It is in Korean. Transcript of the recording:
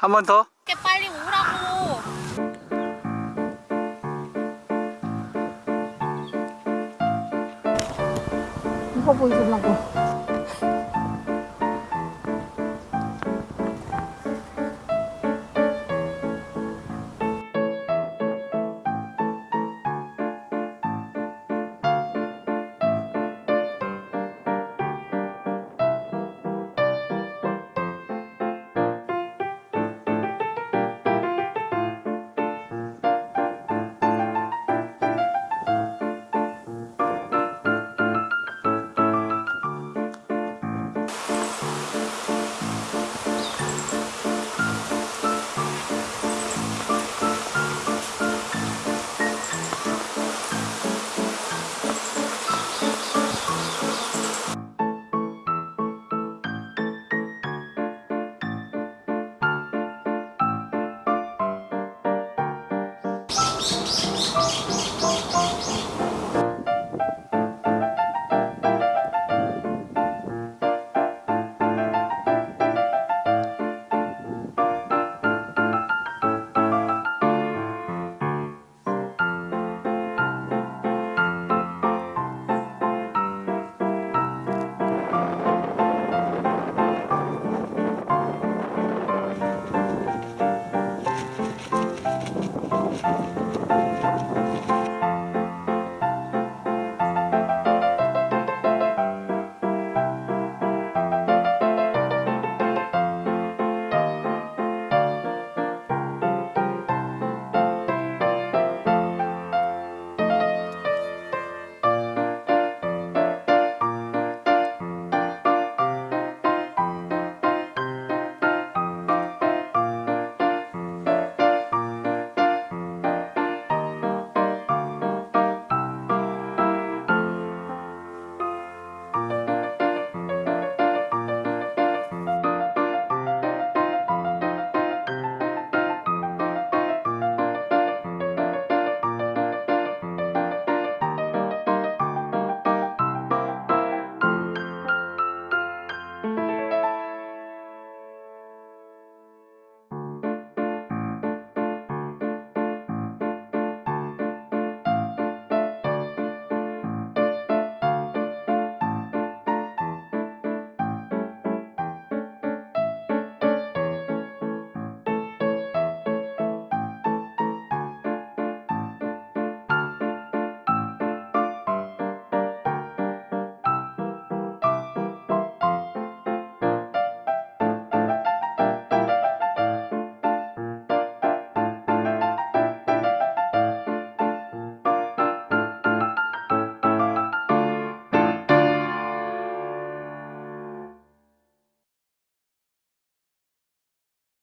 한 번 더? 이렇게 빨리 오라고. 이거 보이시려고.